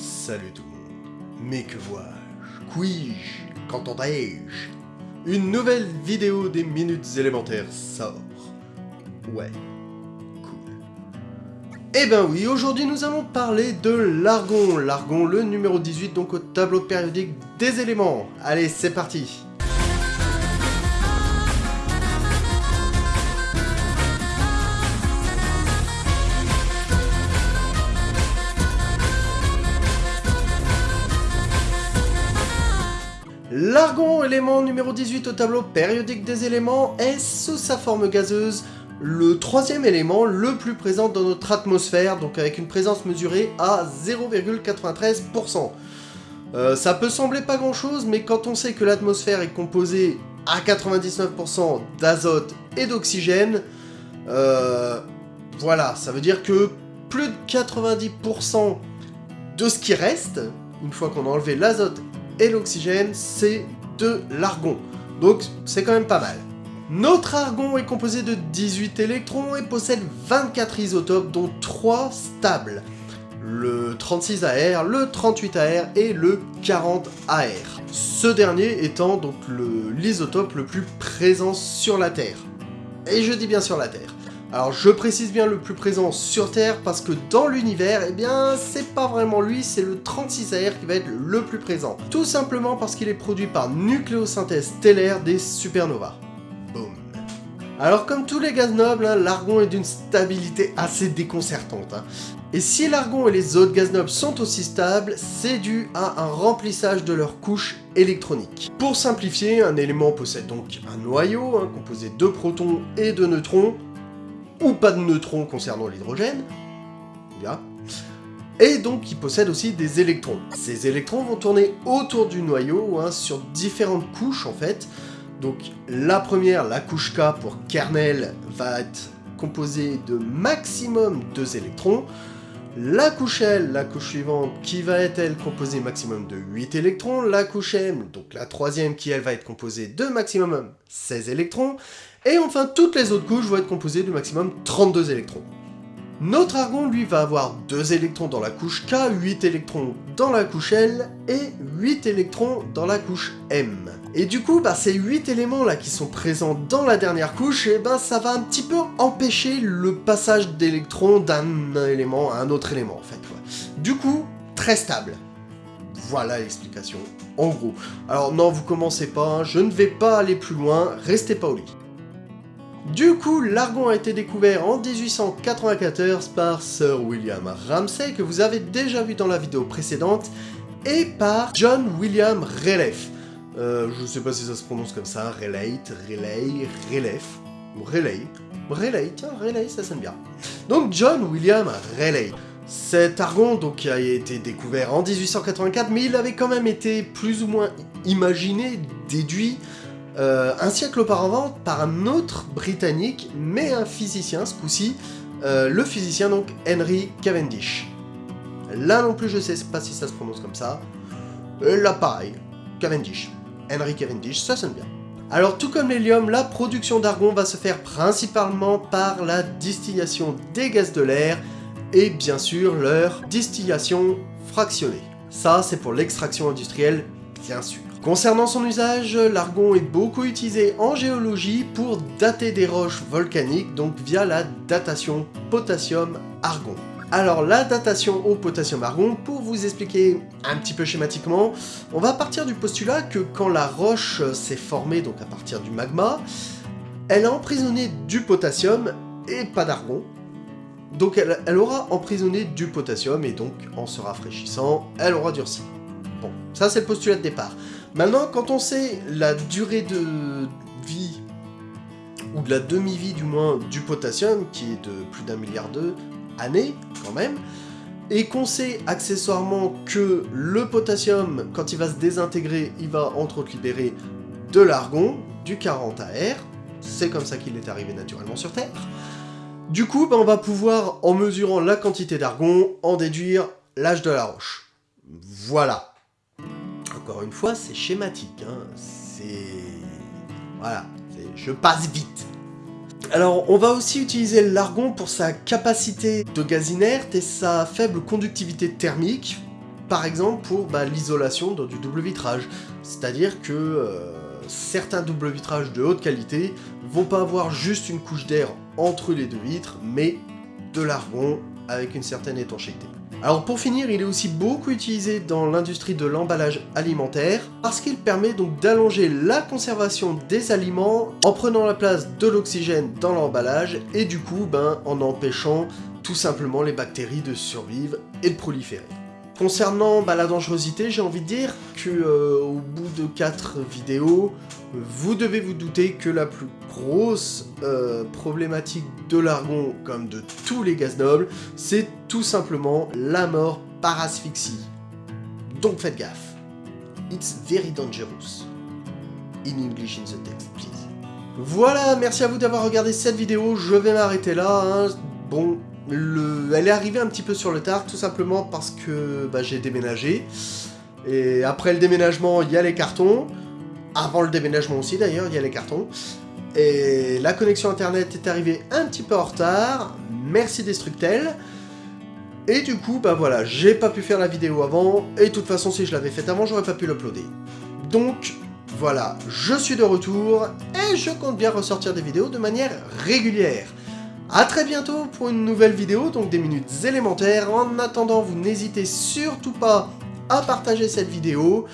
Salut tout le monde. Mais que vois-je Puis-je Qu'entendrai-je? Une nouvelle vidéo des minutes élémentaires sort. Ouais. Cool. Eh ben oui, aujourd'hui nous allons parler de l'argon. L'argon, le numéro 18, donc au tableau périodique des éléments. Allez, c'est parti L'argon, élément numéro 18 au tableau périodique des éléments, est sous sa forme gazeuse le troisième élément le plus présent dans notre atmosphère, donc avec une présence mesurée à 0,93%. Euh, ça peut sembler pas grand chose, mais quand on sait que l'atmosphère est composée à 99% d'azote et d'oxygène, euh, voilà, ça veut dire que plus de 90% de ce qui reste, une fois qu'on a enlevé l'azote et l'oxygène, c'est de l'argon. Donc c'est quand même pas mal. Notre argon est composé de 18 électrons et possède 24 isotopes dont 3 stables. Le 36AR, le 38AR et le 40AR. Ce dernier étant donc l'isotope le, le plus présent sur la Terre. Et je dis bien sur la Terre. Alors je précise bien le plus présent sur Terre parce que dans l'univers, eh bien c'est pas vraiment lui, c'est le 36AR qui va être le plus présent. Tout simplement parce qu'il est produit par nucléosynthèse stellaire des supernovas. Boom. Alors comme tous les gaz nobles, hein, l'argon est d'une stabilité assez déconcertante. Hein. Et si l'argon et les autres gaz nobles sont aussi stables, c'est dû à un remplissage de leur couche électronique. Pour simplifier, un élément possède donc un noyau, hein, composé de protons et de neutrons, ou pas de neutrons concernant l'hydrogène, et donc il possède aussi des électrons. Ces électrons vont tourner autour du noyau, hein, sur différentes couches en fait. Donc la première, la couche K pour kernel, va être composée de maximum 2 électrons. La couche L, la couche suivante, qui va être elle composée maximum de 8 électrons. La couche M, donc la troisième qui elle va être composée de maximum 16 électrons. Et enfin, toutes les autres couches vont être composées de maximum 32 électrons. Notre argon, lui, va avoir 2 électrons dans la couche K, 8 électrons dans la couche L, et 8 électrons dans la couche M. Et du coup, bah, ces 8 éléments-là qui sont présents dans la dernière couche, et eh ben, ça va un petit peu empêcher le passage d'électrons d'un élément à un autre élément, en fait. Du coup, très stable. Voilà l'explication, en gros. Alors non, vous commencez pas, hein, je ne vais pas aller plus loin, restez pas au lit. Du coup, l'argon a été découvert en 1894 par Sir William Ramsay, que vous avez déjà vu dans la vidéo précédente, et par John William Rayleigh. Euh, je sais pas si ça se prononce comme ça, Rayleigh, Rayleigh, Rayleigh, Rayleigh, tiens, Rayleigh, ça sonne bien. Donc John William Rayleigh. Cet argon donc, a été découvert en 1884, mais il avait quand même été plus ou moins imaginé, déduit, euh, un siècle auparavant par un autre Britannique, mais un physicien ce coup-ci, euh, le physicien donc Henry Cavendish. Là non plus je sais pas si ça se prononce comme ça. là pareil, Cavendish. Henry Cavendish, ça sonne bien. Alors tout comme l'hélium, la production d'argon va se faire principalement par la distillation des gaz de l'air et bien sûr leur distillation fractionnée. Ça c'est pour l'extraction industrielle, bien sûr. Concernant son usage, l'argon est beaucoup utilisé en géologie pour dater des roches volcaniques, donc via la datation potassium-argon. Alors la datation au potassium-argon, pour vous expliquer un petit peu schématiquement, on va partir du postulat que quand la roche s'est formée, donc à partir du magma, elle a emprisonné du potassium et pas d'argon, donc elle, aura emprisonné du potassium et donc en se rafraîchissant, elle aura durci. Bon, ça c'est le postulat de départ. Maintenant, quand on sait la durée de vie, ou de la demi-vie du moins, du potassium, qui est de plus d'un milliard d'années, quand même, et qu'on sait accessoirement que le potassium, quand il va se désintégrer, il va entre autres libérer de l'argon, du 40AR, c'est comme ça qu'il est arrivé naturellement sur Terre. Du coup, ben, on va pouvoir, en mesurant la quantité d'argon, en déduire l'âge de la roche. Voilà encore une fois, c'est schématique. Hein. C'est... Voilà, je passe vite. Alors, on va aussi utiliser l'argon pour sa capacité de gaz inerte et sa faible conductivité thermique. par exemple pour bah, l'isolation du double vitrage. C'est-à-dire que euh, certains double vitrages de haute qualité vont pas avoir juste une couche d'air entre les deux vitres, mais de l'argon avec une certaine étanchéité. Alors pour finir, il est aussi beaucoup utilisé dans l'industrie de l'emballage alimentaire parce qu'il permet donc d'allonger la conservation des aliments en prenant la place de l'oxygène dans l'emballage et du coup ben, en empêchant tout simplement les bactéries de survivre et de proliférer. Concernant bah, la dangerosité, j'ai envie de dire que euh, au bout de 4 vidéos, vous devez vous douter que la plus grosse euh, problématique de l'argon, comme de tous les gaz nobles, c'est tout simplement la mort par asphyxie. Donc faites gaffe. It's very dangerous. In English in the text, please. Voilà, merci à vous d'avoir regardé cette vidéo, je vais m'arrêter là. Hein. Bon, elle est arrivée un petit peu sur le tard, tout simplement parce que bah, j'ai déménagé. Et après le déménagement, il y a les cartons. Avant le déménagement aussi, d'ailleurs, il y a les cartons. Et la connexion internet est arrivée un petit peu en retard. Merci Destructel. Et du coup, bah voilà, j'ai pas pu faire la vidéo avant. Et de toute façon, si je l'avais faite avant, j'aurais pas pu l'uploader. Donc, voilà, je suis de retour. Et je compte bien ressortir des vidéos de manière régulière. A très bientôt pour une nouvelle vidéo, donc des minutes élémentaires. En attendant, vous n'hésitez surtout pas à partager cette vidéo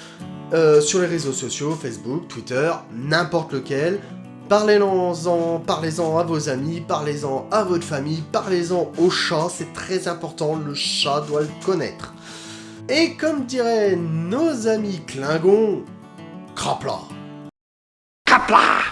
euh, sur les réseaux sociaux, Facebook, Twitter, n'importe lequel. Parlez-en parlez à vos amis, parlez-en à votre famille, parlez-en au chat, c'est très important, le chat doit le connaître. Et comme diraient nos amis Klingons, crapla. Crapla